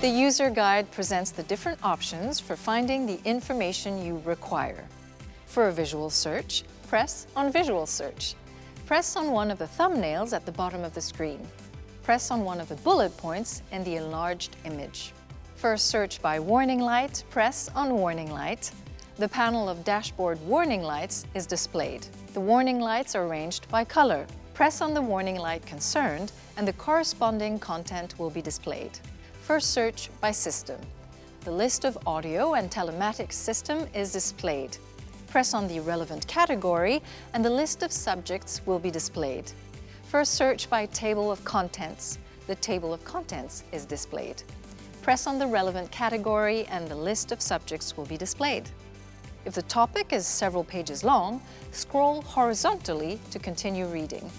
The user guide presents the different options for finding the information you require. For a visual search, press on Visual Search. Press on one of the thumbnails at the bottom of the screen. Press on one of the bullet points in the enlarged image. For a search by warning light, press on Warning Light. The panel of dashboard warning lights is displayed. The warning lights are arranged by color. Press on the warning light concerned and the corresponding content will be displayed. First search by system. The list of audio and telematics system is displayed. Press on the relevant category and the list of subjects will be displayed. First search by table of contents. The table of contents is displayed. Press on the relevant category and the list of subjects will be displayed. If the topic is several pages long, scroll horizontally to continue reading.